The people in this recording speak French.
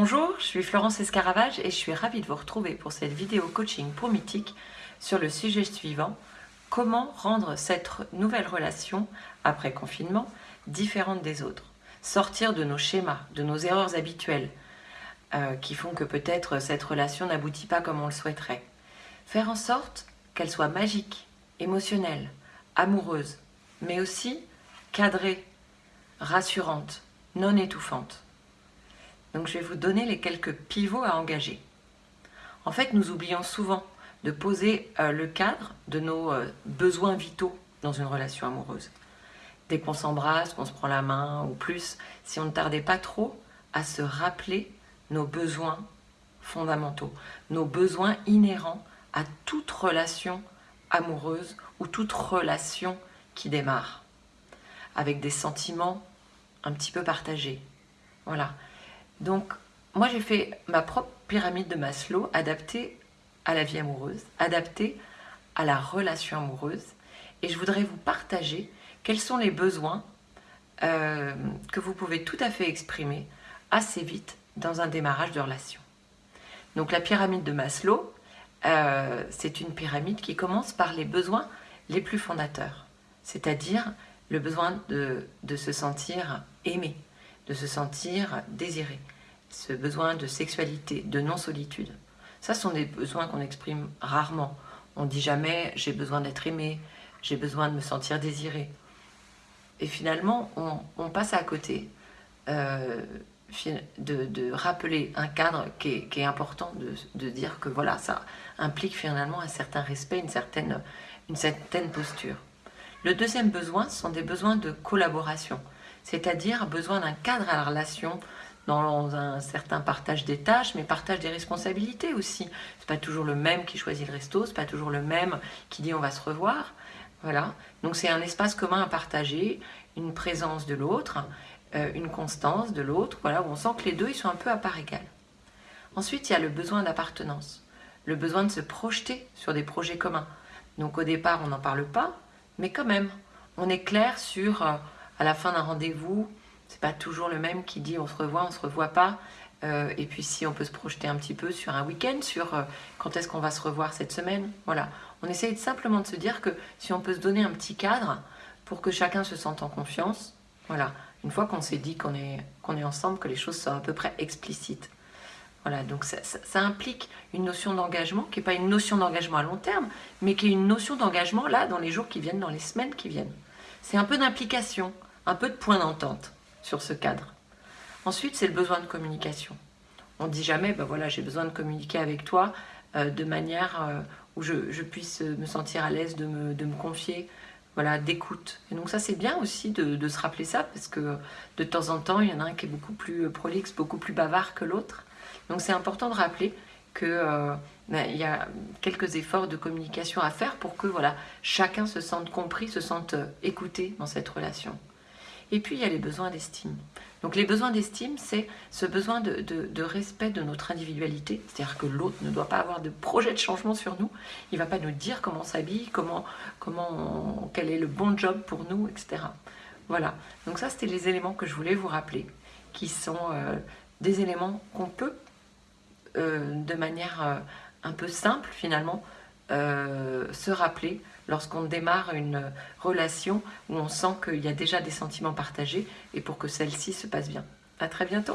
Bonjour, je suis Florence Escaravage et je suis ravie de vous retrouver pour cette vidéo coaching pour Mythique sur le sujet suivant. Comment rendre cette nouvelle relation après confinement différente des autres? Sortir de nos schémas, de nos erreurs habituelles euh, qui font que peut-être cette relation n'aboutit pas comme on le souhaiterait. Faire en sorte qu'elle soit magique, émotionnelle, amoureuse mais aussi cadrée, rassurante, non étouffante donc je vais vous donner les quelques pivots à engager. En fait, nous oublions souvent de poser euh, le cadre de nos euh, besoins vitaux dans une relation amoureuse. Dès qu'on s'embrasse, qu'on se prend la main, ou plus, si on ne tardait pas trop à se rappeler nos besoins fondamentaux, nos besoins inhérents à toute relation amoureuse ou toute relation qui démarre, avec des sentiments un petit peu partagés. Voilà, donc, moi j'ai fait ma propre pyramide de Maslow adaptée à la vie amoureuse, adaptée à la relation amoureuse. Et je voudrais vous partager quels sont les besoins euh, que vous pouvez tout à fait exprimer assez vite dans un démarrage de relation. Donc la pyramide de Maslow, euh, c'est une pyramide qui commence par les besoins les plus fondateurs, c'est-à-dire le besoin de se sentir aimé, de se sentir désiré, ce besoin de sexualité, de non-solitude. Ça sont des besoins qu'on exprime rarement. On dit jamais « j'ai besoin d'être aimé »,« j'ai besoin de me sentir désiré ». Et finalement, on, passe à côté euh, de, rappeler un cadre qui est, important, de, dire que voilà, ça implique finalement un certain respect, une certaine, une certaine posture. Le deuxième besoin, ce sont des besoins de collaboration c'est-à-dire besoin d'un cadre à la relation dans un certain partage des tâches, mais partage des responsabilités aussi. C'est pas toujours le même qui choisit le resto, c'est pas toujours le même qui dit on va se revoir. Voilà. Donc c'est un espace commun à partager, une présence de l'autre, euh, une constance de l'autre, voilà, où on sent que les deux ils sont un peu à part égale. Ensuite, il y a le besoin d'appartenance, le besoin de se projeter sur des projets communs. Donc au départ, on n'en parle pas, mais quand même, on est clair sur euh, à la fin d'un rendez-vous, c'est pas toujours le même qui dit on se revoit, on se revoit pas. Euh, et puis si on peut se projeter un petit peu sur un week-end, sur euh, quand est-ce qu'on va se revoir cette semaine. Voilà, on essaye simplement de se dire que si on peut se donner un petit cadre pour que chacun se sente en confiance, voilà, une fois qu'on s'est dit qu'on est, qu'on est ensemble, que les choses sont à peu près explicites. Voilà, donc ça, ça implique une notion d'engagement qui n'est pas une notion d'engagement à long terme, mais qui est une notion d'engagement là, dans les jours qui viennent, dans les semaines qui viennent. C'est un peu d'implication, un peu de point d'entente sur ce cadre. Ensuite, c'est le besoin de communication. On ne dit jamais, ben voilà, j'ai besoin de communiquer avec toi euh, de manière euh, où je, puisse me sentir à l'aise de me, confier, voilà, d'écoute. Et donc ça, c'est bien aussi de, se rappeler ça, parce que de temps en temps, il y en a un qui est beaucoup plus prolixe, beaucoup plus bavard que l'autre. Donc c'est important de rappeler qu'il euh, ben, y a quelques efforts de communication à faire pour que voilà, chacun se sente compris, se sente écouté dans cette relation. Et puis, il y a les besoins d'estime. Donc, les besoins d'estime, c'est ce besoin de, respect de notre individualité. C'est-à-dire que l'autre ne doit pas avoir de projet de changement sur nous. Il ne va pas nous dire comment on s'habille, comment, comment quel est le bon job pour nous, etc. Voilà. Donc ça, c'était les éléments que je voulais vous rappeler, qui sont euh, des éléments qu'on peut, euh, de manière euh, un peu simple finalement, se rappeler lorsqu'on démarre une relation où on sent qu'il y a déjà des sentiments partagés et pour que celle-ci se passe bien. À très bientôt